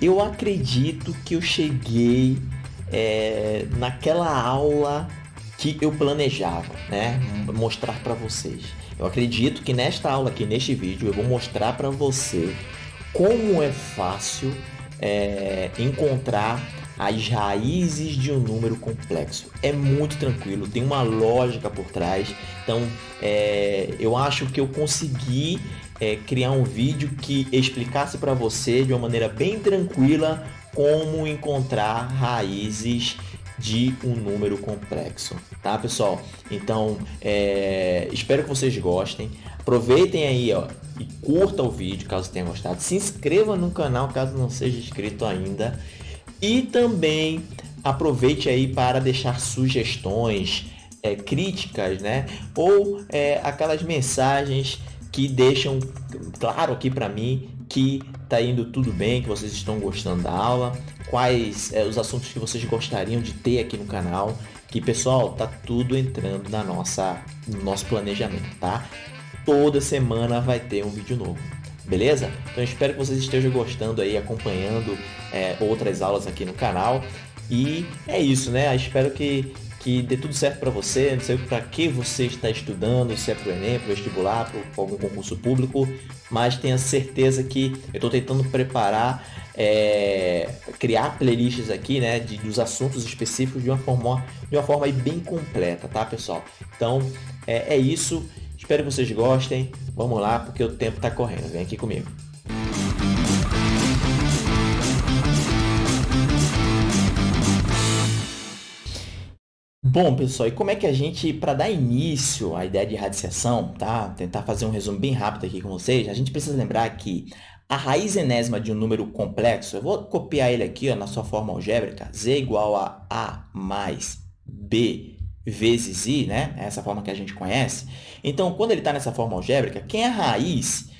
eu acredito que eu cheguei é, naquela aula que eu planejava, né? Mostrar para vocês. Eu acredito que nesta aula aqui, neste vídeo, eu vou mostrar para você como é fácil é, encontrar as raízes de um número complexo. É muito tranquilo, tem uma lógica por trás. Então, é, eu acho que eu consegui é, criar um vídeo que explicasse para você de uma maneira bem tranquila como encontrar raízes de um número complexo, tá pessoal? Então, é, espero que vocês gostem. Aproveitem aí ó, e curta o vídeo caso tenha gostado. Se inscreva no canal caso não seja inscrito ainda. E também aproveite aí para deixar sugestões, é, críticas, né? Ou é, aquelas mensagens que deixam claro aqui para mim que tá indo tudo bem, que vocês estão gostando da aula, quais é, os assuntos que vocês gostariam de ter aqui no canal, que pessoal, tá tudo entrando na nossa, no nosso planejamento, tá? Toda semana vai ter um vídeo novo, beleza? Então espero que vocês estejam gostando aí, acompanhando é, outras aulas aqui no canal. E é isso, né? espero que que dê tudo certo para você, não sei para que você está estudando, se é para o Enem, para vestibular, para algum concurso público, mas tenha certeza que eu estou tentando preparar, é, criar playlists aqui, né, de, dos assuntos específicos de uma forma, de uma forma bem completa, tá, pessoal? Então, é, é isso, espero que vocês gostem, vamos lá, porque o tempo está correndo, vem aqui comigo. Bom, pessoal, e como é que a gente, para dar início à ideia de radiciação, tá? Tentar fazer um resumo bem rápido aqui com vocês, a gente precisa lembrar que a raiz enésima de um número complexo, eu vou copiar ele aqui ó, na sua forma algébrica, z igual a a mais b vezes i, né? Essa forma que a gente conhece. Então, quando ele está nessa forma algébrica, quem é a raiz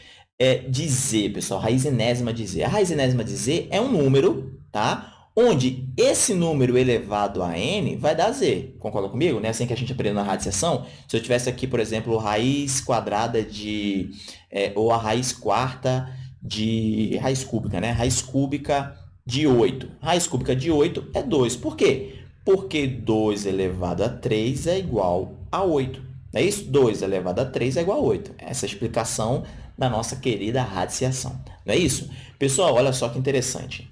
é de z, pessoal? Raiz enésima de z. A raiz enésima de z é um número, tá? Onde esse número elevado a n vai dar z. Concorda comigo? Né? Assim que a gente aprendeu na radiciação, se eu tivesse aqui, por exemplo, raiz quadrada de... É, ou a raiz quarta de raiz cúbica, né? Raiz cúbica de 8. Raiz cúbica de 8 é 2. Por quê? Porque 2 elevado a 3 é igual a 8. É isso? 2 elevado a 3 é igual a 8. Essa é a explicação da nossa querida radiciação. Não é isso? Pessoal, olha só que interessante.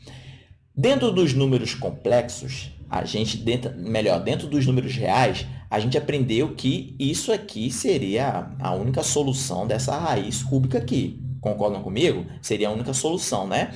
Dentro dos números complexos, a gente, dentro, melhor, dentro dos números reais, a gente aprendeu que isso aqui seria a única solução dessa raiz cúbica aqui. Concordam comigo? Seria a única solução, né?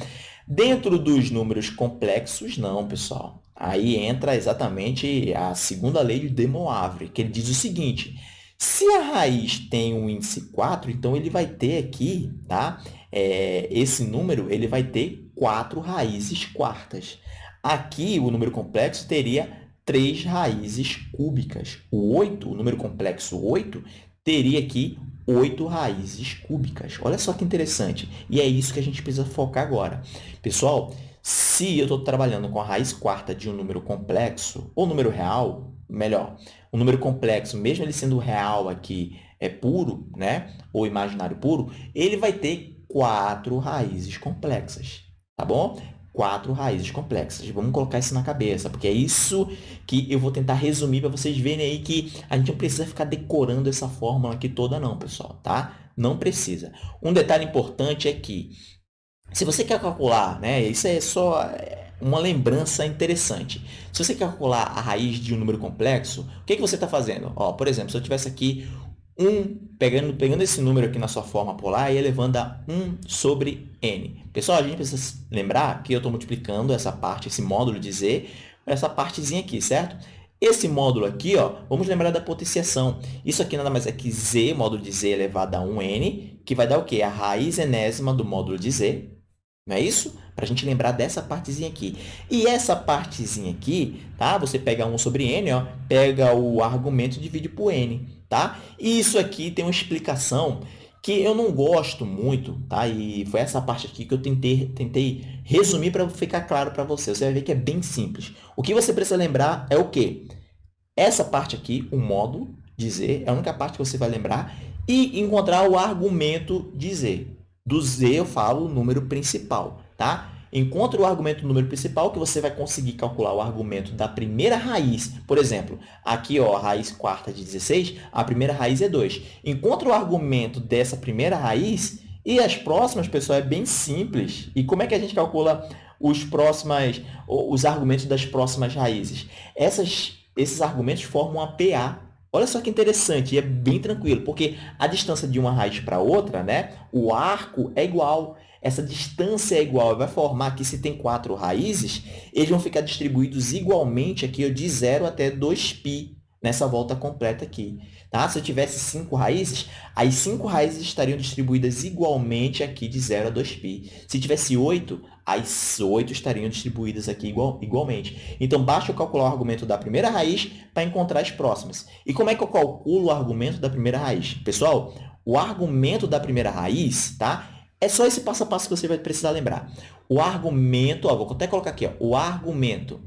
Dentro dos números complexos, não, pessoal. Aí entra exatamente a segunda lei de De Moivre, que ele diz o seguinte, se a raiz tem um índice 4, então ele vai ter aqui, tá? É, esse número ele vai ter quatro raízes quartas. Aqui, o número complexo teria três raízes cúbicas. O 8, o número complexo 8, teria aqui oito raízes cúbicas. Olha só que interessante. E é isso que a gente precisa focar agora. Pessoal, se eu estou trabalhando com a raiz quarta de um número complexo, ou número real, melhor, um número complexo, mesmo ele sendo real aqui, é puro, né? ou imaginário puro, ele vai ter quatro raízes complexas tá bom? Quatro raízes complexas. Vamos colocar isso na cabeça, porque é isso que eu vou tentar resumir para vocês verem aí que a gente não precisa ficar decorando essa fórmula aqui toda não, pessoal, tá? Não precisa. Um detalhe importante é que, se você quer calcular, né, isso é só é, uma lembrança interessante. Se você quer calcular a raiz de um número complexo, o que, que você está fazendo? Ó, por exemplo, se eu tivesse aqui 1, pegando, pegando esse número aqui na sua forma polar e elevando a 1 sobre n. Pessoal, a gente precisa lembrar que eu estou multiplicando essa parte, esse módulo de z, essa partezinha aqui, certo? Esse módulo aqui, ó, vamos lembrar da potenciação. Isso aqui nada mais é que z, módulo de z elevado a 1n, que vai dar o quê? A raiz enésima do módulo de z, não é isso? Para a gente lembrar dessa partezinha aqui. E essa partezinha aqui, tá? Você pega 1 sobre n, ó, pega o argumento e divide por n tá? E isso aqui tem uma explicação que eu não gosto muito, tá? E foi essa parte aqui que eu tentei, tentei resumir para ficar claro para você. Você vai ver que é bem simples. O que você precisa lembrar é o quê? Essa parte aqui, o de z, é a única parte que você vai lembrar, e encontrar o argumento de z. Do z eu falo o número principal, tá? Encontre o argumento do número principal, que você vai conseguir calcular o argumento da primeira raiz. Por exemplo, aqui ó, a raiz quarta de 16, a primeira raiz é 2. Encontre o argumento dessa primeira raiz e as próximas, pessoal, é bem simples. E como é que a gente calcula os, próximas, os argumentos das próximas raízes? Essas, esses argumentos formam a PA. Olha só que interessante, e é bem tranquilo, porque a distância de uma raiz para outra, né, o arco é igual essa distância é igual, vai formar que se tem quatro raízes, eles vão ficar distribuídos igualmente aqui de 0 até 2π, nessa volta completa aqui. Tá? Se eu tivesse cinco raízes, as cinco raízes estariam distribuídas igualmente aqui de 0 a 2π. Se tivesse 8, as 8 estariam distribuídas aqui igual, igualmente. Então, basta eu calcular o argumento da primeira raiz para encontrar as próximas. E como é que eu calculo o argumento da primeira raiz? Pessoal, o argumento da primeira raiz, tá? É só esse passo a passo que você vai precisar lembrar. O argumento, ó, vou até colocar aqui, ó, o argumento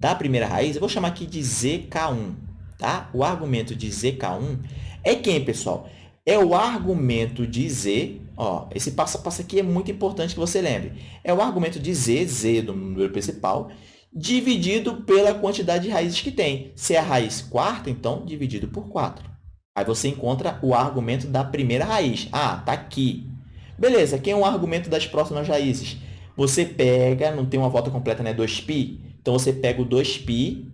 da primeira raiz, eu vou chamar aqui de zk1, tá? O argumento de zk1 é quem, pessoal? É o argumento de z, ó, esse passo a passo aqui é muito importante que você lembre. É o argumento de z, z do número principal, dividido pela quantidade de raízes que tem. Se é a raiz quarta, então, dividido por 4. Aí você encontra o argumento da primeira raiz. Ah, está aqui. Beleza, quem é o argumento das próximas raízes? Você pega, não tem uma volta completa, né? 2π. Então, você pega o 2π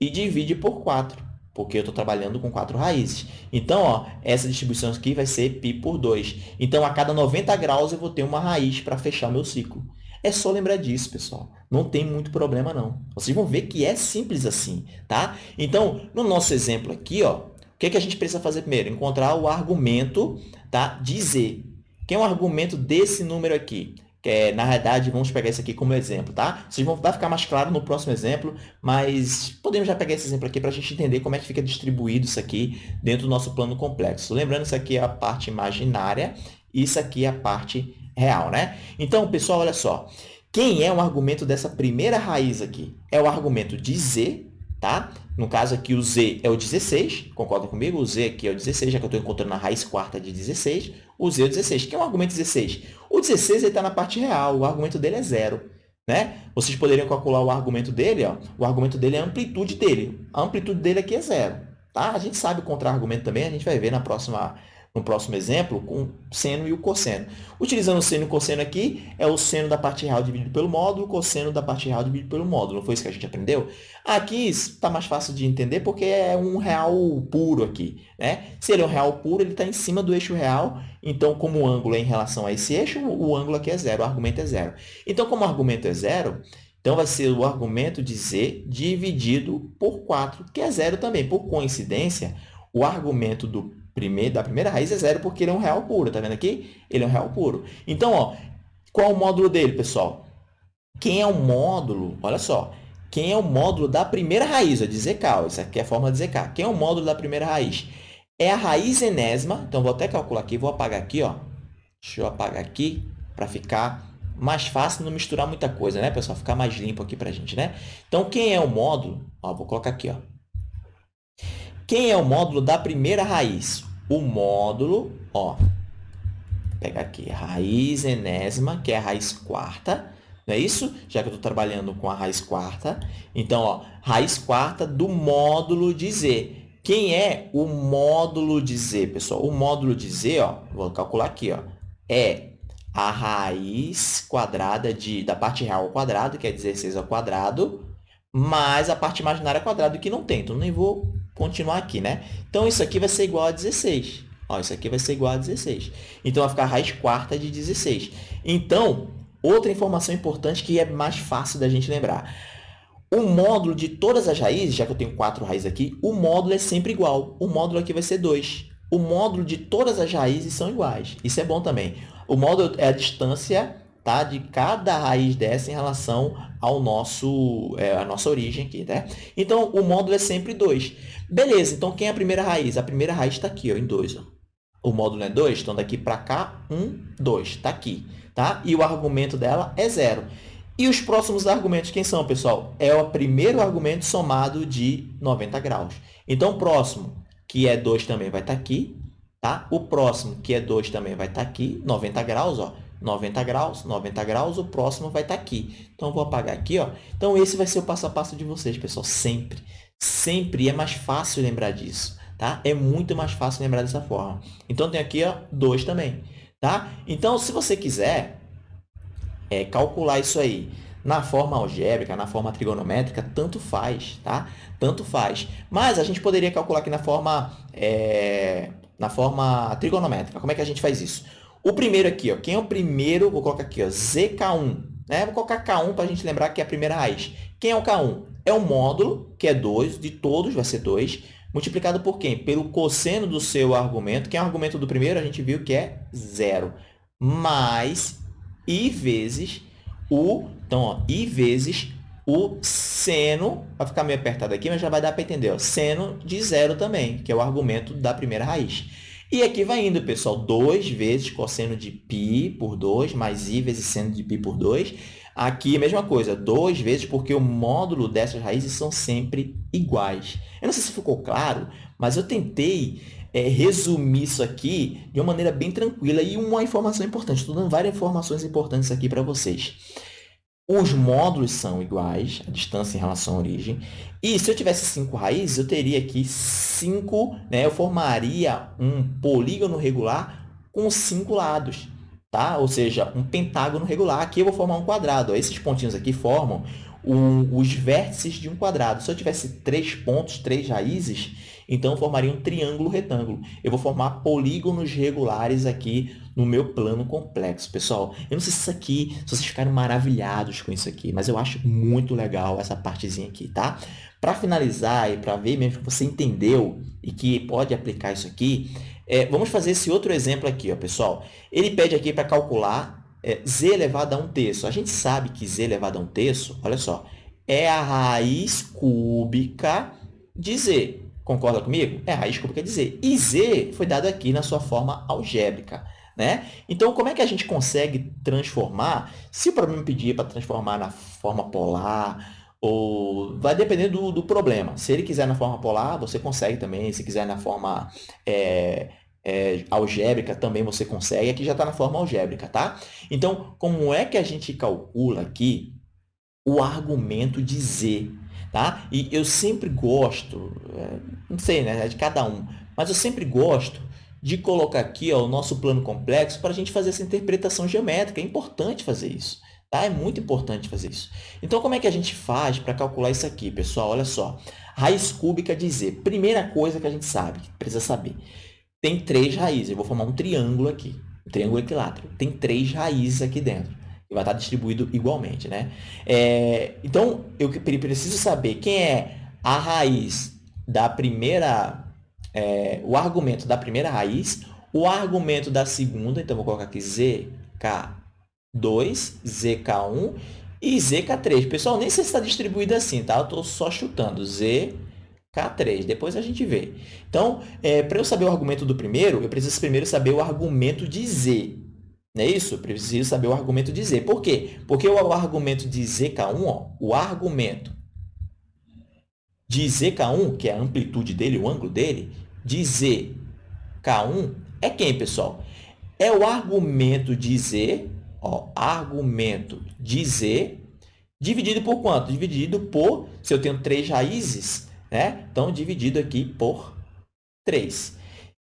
e divide por 4, porque eu estou trabalhando com 4 raízes. Então, ó, essa distribuição aqui vai ser π por 2. Então, a cada 90 graus, eu vou ter uma raiz para fechar o meu ciclo. É só lembrar disso, pessoal. Não tem muito problema, não. Vocês vão ver que é simples assim, tá? Então, no nosso exemplo aqui, ó, o que, é que a gente precisa fazer primeiro? Encontrar o argumento tá, de z. Que é um argumento desse número aqui? Que é, na realidade, vamos pegar isso aqui como exemplo, tá? Vocês vão, vai ficar mais claro no próximo exemplo, mas podemos já pegar esse exemplo aqui para a gente entender como é que fica distribuído isso aqui dentro do nosso plano complexo. Lembrando, isso aqui é a parte imaginária e isso aqui é a parte real, né? Então, pessoal, olha só. Quem é o argumento dessa primeira raiz aqui? É o argumento de z, tá? No caso aqui, o z é o 16, concorda comigo? O z aqui é o 16, já que eu estou encontrando a raiz quarta de 16. O z é o 16. que é o argumento 16? O 16 está na parte real, o argumento dele é zero. Né? Vocês poderiam calcular o argumento dele, ó. o argumento dele é a amplitude dele. A amplitude dele aqui é zero. Tá? A gente sabe o contra-argumento também, a gente vai ver na próxima no próximo exemplo, com seno e o cosseno. Utilizando o seno e o cosseno aqui, é o seno da parte real dividido pelo módulo, o cosseno da parte real dividido pelo módulo. Não foi isso que a gente aprendeu? Aqui está mais fácil de entender porque é um real puro aqui. Né? Se ele é um real puro, ele está em cima do eixo real. Então, como o ângulo é em relação a esse eixo, o ângulo aqui é zero, o argumento é zero. Então, como o argumento é zero, então, vai ser o argumento de z dividido por 4, que é zero também. Por coincidência, o argumento do primeiro, da primeira raiz é zero porque ele é um real puro. Está vendo aqui? Ele é um real puro. Então, ó, qual é o módulo dele, pessoal? Quem é o módulo? Olha só. Quem é o módulo da primeira raiz? Ó, de zk. Ó, isso aqui é a forma de zk. Quem é o módulo da primeira raiz? É a raiz enésima. Então, vou até calcular aqui. Vou apagar aqui. Ó. Deixa eu apagar aqui para ficar mais fácil não misturar muita coisa, né, pessoal? Ficar mais limpo aqui para gente, né? Então, quem é o módulo? Ó, vou colocar aqui, ó. Quem é o módulo da primeira raiz? O módulo, ó, pega aqui, raiz enésima, que é a raiz quarta, não é isso? Já que eu estou trabalhando com a raiz quarta. Então, ó, raiz quarta do módulo de z. Quem é o módulo de z, pessoal? O módulo de z, ó, vou calcular aqui, ó, é a raiz quadrada de, da parte real ao quadrado, que é 16 ao quadrado, mais a parte imaginária ao quadrado, que não tem. Então, nem vou continuar aqui, né? Então, isso aqui vai ser igual a 16. Ó, isso aqui vai ser igual a 16. Então, vai ficar a raiz quarta de 16. Então, outra informação importante que é mais fácil da gente lembrar. O módulo de todas as raízes, já que eu tenho quatro raízes aqui, o módulo é sempre igual. O módulo aqui vai ser 2. O módulo de todas as raízes são iguais. Isso é bom também. O módulo é a distância tá? de cada raiz dessa em relação ao nosso, é, a nossa origem aqui. Né? Então, o módulo é sempre 2. Beleza, então quem é a primeira raiz? A primeira raiz está aqui, ó, em 2. O módulo é 2, então daqui para cá, 1, 2, está aqui. Tá? E o argumento dela é zero. E os próximos argumentos, quem são, pessoal? É o primeiro argumento somado de 90 graus. Então, o próximo, que é 2, também vai estar tá aqui. Tá? O próximo, que é 2, também vai estar tá aqui, 90 graus. Ó 90 graus, 90 graus, o próximo vai estar aqui. Então, eu vou apagar aqui. Ó. Então, esse vai ser o passo a passo de vocês, pessoal, sempre. Sempre é mais fácil lembrar disso, tá? É muito mais fácil lembrar dessa forma. Então, tem aqui ó, 2 também, tá? Então, se você quiser é, calcular isso aí na forma algébrica, na forma trigonométrica, tanto faz, tá? Tanto faz. Mas a gente poderia calcular aqui na forma, é, na forma trigonométrica. Como é que a gente faz isso? O primeiro aqui, ó, quem é o primeiro? Vou colocar aqui, ó, ZK1. Né? Vou colocar K1 para a gente lembrar que é a primeira raiz. Quem é o K1? É o módulo, que é 2, de todos vai ser 2, multiplicado por quem? Pelo cosseno do seu argumento. Quem é o argumento do primeiro? A gente viu que é zero. Mais i vezes o... Então, ó, i vezes o seno, vai ficar meio apertado aqui, mas já vai dar para entender, ó, seno de zero também, que é o argumento da primeira raiz. E aqui vai indo, pessoal, 2 vezes cosseno de π por 2, mais i vezes seno de π por 2. Aqui, a mesma coisa, 2 vezes, porque o módulo dessas raízes são sempre iguais. Eu não sei se ficou claro, mas eu tentei é, resumir isso aqui de uma maneira bem tranquila e uma informação importante. Estou dando várias informações importantes aqui para vocês. Os módulos são iguais, a distância em relação à origem. E se eu tivesse cinco raízes, eu teria aqui cinco, né? eu formaria um polígono regular com cinco lados. Tá? Ou seja, um pentágono regular. Aqui eu vou formar um quadrado. Esses pontinhos aqui formam os vértices de um quadrado. Se eu tivesse três pontos, três raízes, então eu formaria um triângulo retângulo. Eu vou formar polígonos regulares aqui no meu plano complexo. Pessoal, eu não sei se isso aqui, se vocês ficaram maravilhados com isso aqui, mas eu acho muito legal essa partezinha aqui, tá? Para finalizar e para ver mesmo que você entendeu e que pode aplicar isso aqui, é, vamos fazer esse outro exemplo aqui, ó, pessoal. Ele pede aqui para calcular é, z elevado a um terço. A gente sabe que z elevado a um terço, olha só, é a raiz cúbica de z. Concorda comigo? É a raiz cúbica de z. E z foi dado aqui na sua forma algébrica. Né? Então, como é que a gente consegue transformar? Se o problema pedir para transformar na forma polar, ou vai depender do, do, problema. Se ele quiser na forma polar, você consegue também. Se quiser na forma é, é, algébrica, também você consegue. Aqui já está na forma algébrica, tá? Então, como é que a gente calcula aqui o argumento de z? Tá? E eu sempre gosto, é, não sei, né? É de cada um, mas eu sempre gosto de colocar aqui ó, o nosso plano complexo para a gente fazer essa interpretação geométrica. É importante fazer isso. Tá? É muito importante fazer isso. Então, como é que a gente faz para calcular isso aqui, pessoal? Olha só. Raiz cúbica de z. Primeira coisa que a gente sabe, precisa saber. Tem três raízes. Eu vou formar um triângulo aqui. Um triângulo equilátero. Tem três raízes aqui dentro. E vai estar distribuído igualmente, né? É, então, eu preciso saber quem é a raiz da primeira é, o argumento da primeira raiz, o argumento da segunda, então vou colocar aqui zk2, zk1 e zk3. Pessoal, nem sei se está distribuído assim, tá? Eu estou só chutando zk3, depois a gente vê. Então, é, para eu saber o argumento do primeiro, eu preciso primeiro saber o argumento de z. Não é isso? Eu preciso saber o argumento de z. Por quê? Porque o argumento de zk1, ó, o argumento de ZK1, que é a amplitude dele, o ângulo dele, de ZK1 é quem, pessoal? É o argumento de Z, ó, argumento de Z, dividido por quanto? Dividido por, se eu tenho três raízes, né? Então, dividido aqui por 3.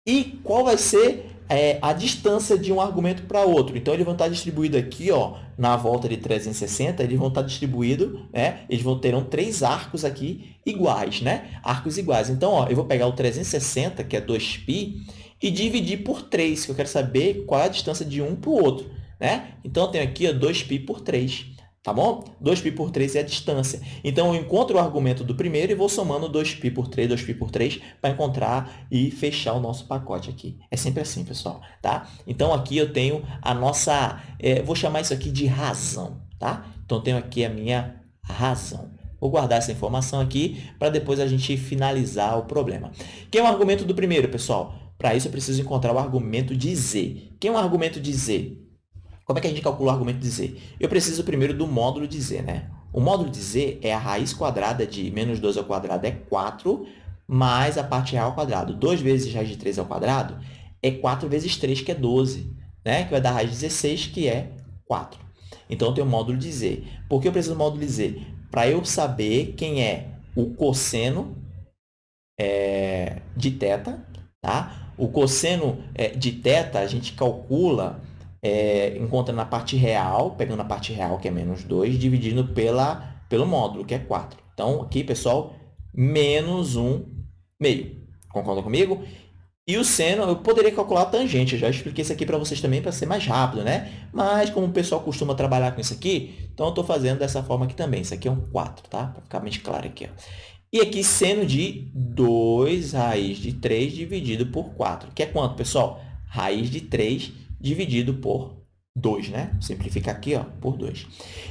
E qual vai ser é, a distância de um argumento para outro. Então, eles vão estar distribuídos aqui, ó, na volta de 360, eles vão estar distribuídos, né? eles vão terão três arcos aqui iguais, né? Arcos iguais. Então, ó, eu vou pegar o 360, que é 2π, e dividir por 3, que eu quero saber qual é a distância de um para o outro. Né? Então, eu tenho aqui ó, 2π por 3. Tá bom? 2π por 3 é a distância. Então, eu encontro o argumento do primeiro e vou somando 2π por 3, 2π por 3, para encontrar e fechar o nosso pacote aqui. É sempre assim, pessoal. Tá? Então, aqui eu tenho a nossa... É, vou chamar isso aqui de razão. Tá? Então, eu tenho aqui a minha razão. Vou guardar essa informação aqui para depois a gente finalizar o problema. Quem é o argumento do primeiro, pessoal? Para isso, eu preciso encontrar o argumento de z. Quem é o argumento de z? Como é que a gente calcula o argumento de z? Eu preciso primeiro do módulo de z, né? O módulo de z é a raiz quadrada de menos 2 ao quadrado é 4, mais a parte real ao quadrado. 2 vezes raiz de 3 ao quadrado é 4 vezes 3, que é 12. né? que vai dar raiz de 16, que é 4. Então, eu tenho o módulo de z. Por que eu preciso do módulo de z? Para eu saber quem é o cosseno é, de θ. Tá? O cosseno é, de θ, a gente calcula, é, encontra na parte real, pegando a parte real, que é menos 2, dividindo pela, pelo módulo, que é 4. Então, aqui, pessoal, menos 1 meio. Concorda comigo? E o seno, eu poderia calcular a tangente, eu já expliquei isso aqui para vocês também para ser mais rápido, né? Mas como o pessoal costuma trabalhar com isso aqui, então eu estou fazendo dessa forma aqui também. Isso aqui é um 4, tá? Para ficar mais claro aqui. Ó. E aqui, seno de 2 raiz de 3 dividido por 4, que é quanto, pessoal? Raiz de 3 dividido por 2, né? Simplificar aqui, ó, por 2.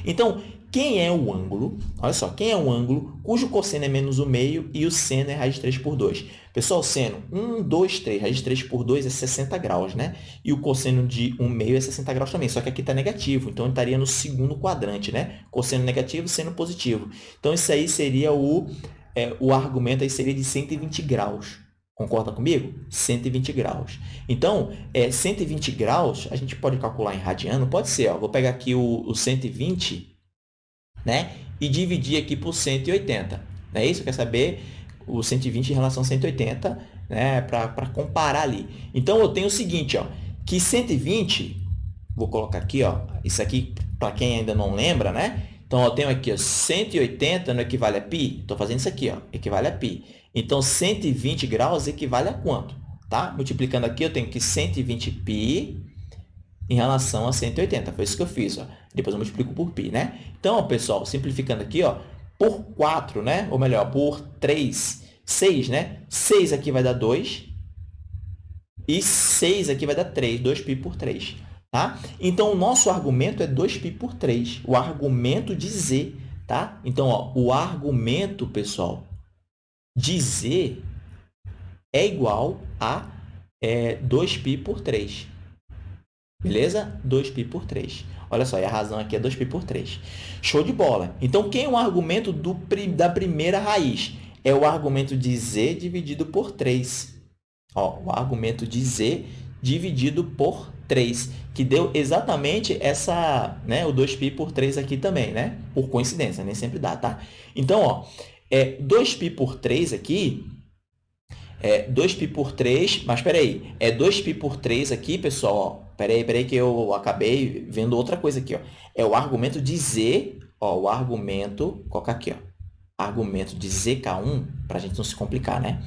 Então, quem é o ângulo? Olha só, quem é o ângulo cujo cosseno é menos o meio e o seno é raiz de 3 por 2? Pessoal, seno 1, 2, 3, raiz de 3 por 2 é 60 graus, né? E o cosseno de 1 meio é 60 graus também, só que aqui está negativo, então estaria no segundo quadrante, né? Cosseno negativo, seno positivo. Então, isso aí seria o, é, o argumento aí seria de 120 graus. Concorda comigo? 120 graus. Então, é, 120 graus, a gente pode calcular em radiano? Pode ser. Ó, vou pegar aqui o, o 120 né? e dividir aqui por 180. Não é isso? Quer saber o 120 em relação a 180 né? para comparar ali. Então, eu tenho o seguinte, ó, que 120, vou colocar aqui, ó, isso aqui para quem ainda não lembra, né? Então, eu tenho aqui ó, 180 não equivale a π? Estou fazendo isso aqui, ó, equivale a π. Então, 120 graus equivale a quanto? Tá? Multiplicando aqui, eu tenho que 120π em relação a 180. Foi isso que eu fiz. Ó. Depois eu multiplico por π, né? Então, ó, pessoal, simplificando aqui, ó, por 4, né? ou melhor, por 3, 6, né? 6 aqui vai dar 2 e 6 aqui vai dar 3, 2π por 3. Tá? Então, o nosso argumento é 2π por 3, o argumento de z. Tá? Então, ó, o argumento, pessoal, de z é igual a é, 2π por 3. Beleza? 2π por 3. Olha só, e a razão aqui é 2π por 3. Show de bola. Então, quem é o argumento do, da primeira raiz? É o argumento de z dividido por 3. Ó, o argumento de z dividido por 3, que deu exatamente essa, né, o 2π por 3 aqui também, né? Por coincidência, nem sempre dá, tá? Então, ó, é 2π por 3 aqui é 2π por 3, mas espera aí, é 2π por 3 aqui, pessoal, Espera aí, espera aí que eu acabei vendo outra coisa aqui, ó. É o argumento de z, ó, o argumento, coloca aqui, ó, argumento de zk1, para a gente não se complicar, né?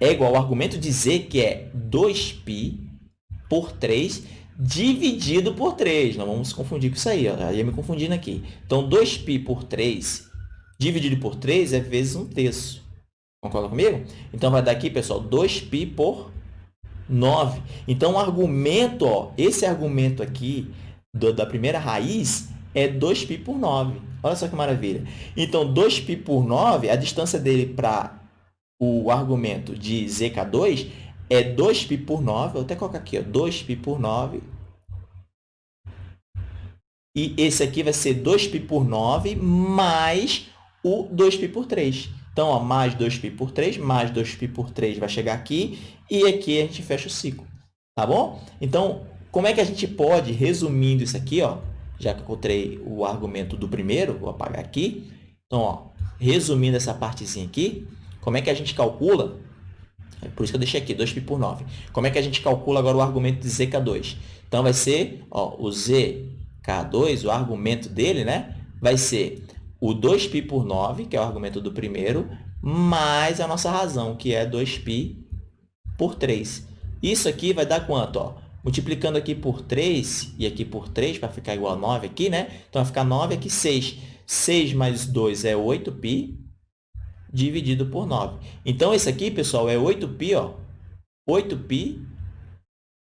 É igual ao argumento de z, que é 2π por 3 dividido por 3. Não vamos se confundir com isso aí, ó. já ia me confundindo aqui. Então, 2π por 3 dividido por 3 é vezes 1 terço. Concorda comigo? Então, vai dar aqui, pessoal, 2π por 9. Então, o argumento, ó, esse argumento aqui do, da primeira raiz é 2π por 9. Olha só que maravilha. Então, 2π por 9, a distância dele para o argumento de zk2 é 2π por 9. Vou até colocar aqui, ó, 2π por 9. E esse aqui vai ser 2π por 9 mais o 2π por 3. Então, ó, mais 2π por 3, mais 2π por 3 vai chegar aqui, e aqui a gente fecha o ciclo. Tá bom? Então, como é que a gente pode, resumindo isso aqui, ó, já que eu encontrei o argumento do primeiro, vou apagar aqui. Então, ó, resumindo essa partezinha aqui, como é que a gente calcula? É por isso que eu deixei aqui, 2π por 9. Como é que a gente calcula agora o argumento de zk2? Então, vai ser ó, o zk2, o argumento dele, né? vai ser o 2π por 9, que é o argumento do primeiro, mais a nossa razão, que é 2π por 3. Isso aqui vai dar quanto? Ó? Multiplicando aqui por 3 e aqui por 3, para ficar igual a 9 aqui, né? Então, vai ficar 9 aqui, 6. 6 mais 2 é 8π, dividido por 9. Então, esse aqui, pessoal, é 8π, ó. 8π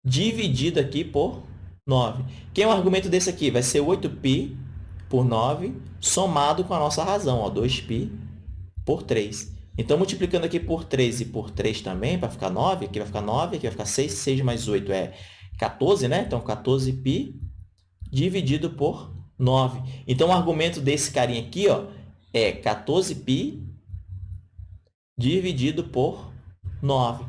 dividido aqui por 9. Quem é o argumento desse aqui? Vai ser 8π por 9, somado com a nossa razão, ó, 2π por 3. Então, multiplicando aqui por 3 e por 3 também, para ficar 9, aqui vai ficar 9, aqui vai ficar 6, 6 mais 8 é 14, né? Então, 14π dividido por 9. Então, o argumento desse carinha aqui ó, é 14π dividido por 9.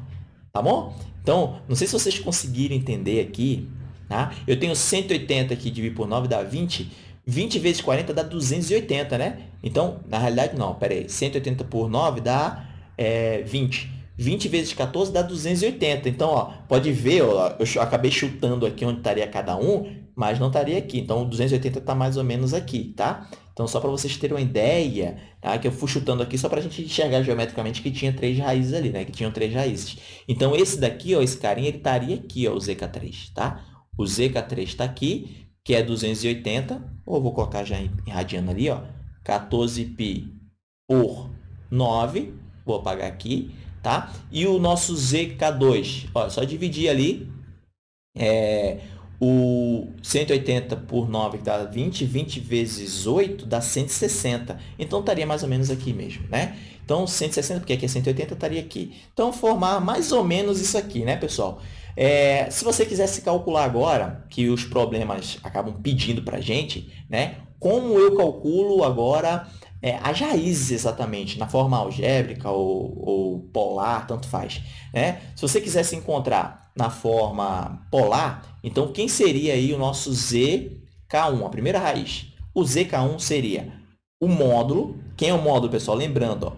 Tá bom? Então, não sei se vocês conseguiram entender aqui Tá? Eu tenho 180 aqui, dividido por 9 dá 20. 20 vezes 40 dá 280, né? Então, na realidade, não. Espera aí. 180 por 9 dá é, 20. 20 vezes 14 dá 280. Então, ó, pode ver, ó, eu acabei chutando aqui onde estaria cada um, mas não estaria aqui. Então, 280 está mais ou menos aqui, tá? Então, só para vocês terem uma ideia, tá? que eu fui chutando aqui só para a gente enxergar geometricamente que tinha três raízes ali, né? que tinham três raízes. Então, esse daqui, ó, esse carinha, ele estaria aqui, ó, o ZK3, tá? O ZK3 está aqui, que é 280, ou vou colocar já radiano ali, ó, 14π por 9, vou apagar aqui, tá? E o nosso ZK2, ó, só dividir ali, é, o 180 por 9 que dá 20, 20 vezes 8 dá 160. Então, estaria mais ou menos aqui mesmo, né? Então, 160, porque aqui é 180, estaria aqui. Então, formar mais ou menos isso aqui, né, pessoal? É, se você quisesse calcular agora, que os problemas acabam pedindo para a gente, né? Como eu calculo agora é, as raízes exatamente, na forma algébrica ou, ou, polar, tanto faz. Né? Se você quisesse encontrar na forma polar, então quem seria aí o nosso zk1, a primeira raiz? O zk1 seria o módulo, quem é o módulo, pessoal? Lembrando, ó,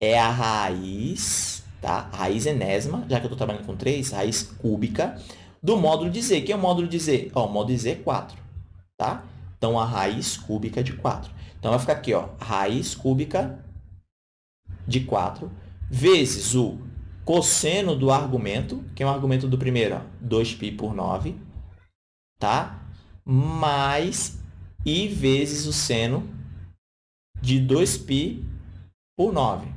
é a raiz, tá? Raiz enésima, já que eu estou trabalhando com 3, raiz cúbica, do módulo de z. Quem é o módulo de z? Ó, o módulo de z é 4, tá? Então, a raiz cúbica de 4. Então, vai ficar aqui, ó, raiz cúbica de 4 vezes o cosseno do argumento, que é o argumento do primeiro, ó, 2π por 9, tá? mais i vezes o seno de 2π por 9.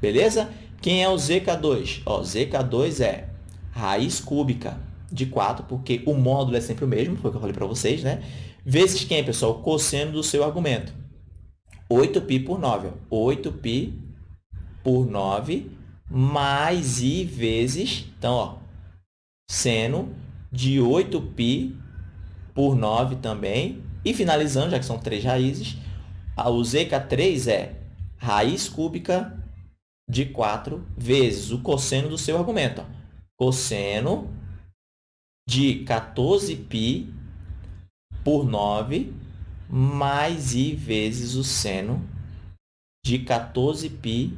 Beleza? Quem é o zk2? Ó, zk2 é raiz cúbica de 4, porque o módulo é sempre o mesmo, foi o que eu falei para vocês, né? Vezes quem, pessoal? O cosseno do seu argumento. 8π por 9. Ó. 8π por 9 mais i vezes, então, ó, seno de 8π por 9 também. E finalizando, já que são três raízes, o zk3 é raiz cúbica de 4 vezes o cosseno do seu argumento. Cosseno de 14π por 9 mais i vezes o seno de 14π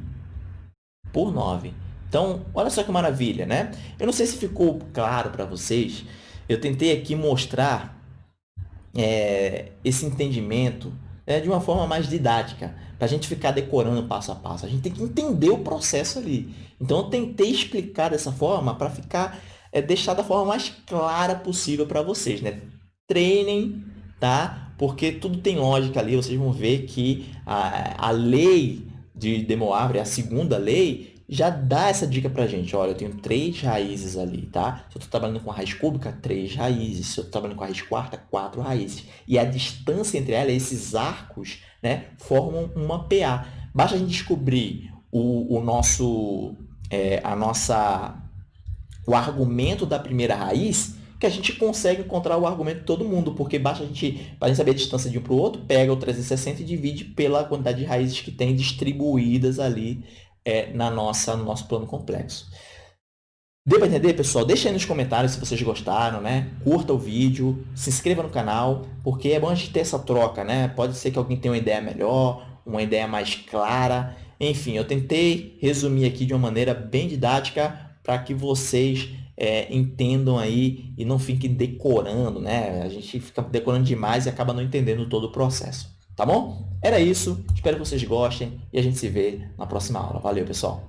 por 9. Então, olha só que maravilha, né? Eu não sei se ficou claro para vocês. Eu tentei aqui mostrar é, esse entendimento é, de uma forma mais didática, para a gente ficar decorando passo a passo. A gente tem que entender o processo ali. Então, eu tentei explicar dessa forma para ficar é, deixar da forma mais clara possível para vocês. Né? treinem, tá? Porque tudo tem lógica ali, vocês vão ver que a, a lei de Demoivre, a segunda lei, já dá essa dica para a gente. Olha, eu tenho três raízes ali, tá? Se eu estou trabalhando com a raiz cúbica, três raízes. Se eu estou trabalhando com a raiz quarta, quatro raízes. E a distância entre elas, esses arcos, né, formam uma PA. Basta a gente descobrir o, o nosso, é, a nossa, o argumento da primeira raiz que a gente consegue encontrar o argumento de todo mundo, porque basta a gente, para a gente saber a distância de um para o outro, pega o 360 e divide pela quantidade de raízes que tem distribuídas ali é, na nossa, no nosso plano complexo. Deu para entender, pessoal? Deixa aí nos comentários se vocês gostaram, né? Curta o vídeo, se inscreva no canal, porque é bom a gente ter essa troca, né? Pode ser que alguém tenha uma ideia melhor, uma ideia mais clara. Enfim, eu tentei resumir aqui de uma maneira bem didática para que vocês é, entendam aí e não fiquem decorando, né? A gente fica decorando demais e acaba não entendendo todo o processo. Tá bom? Era isso. Espero que vocês gostem e a gente se vê na próxima aula. Valeu, pessoal!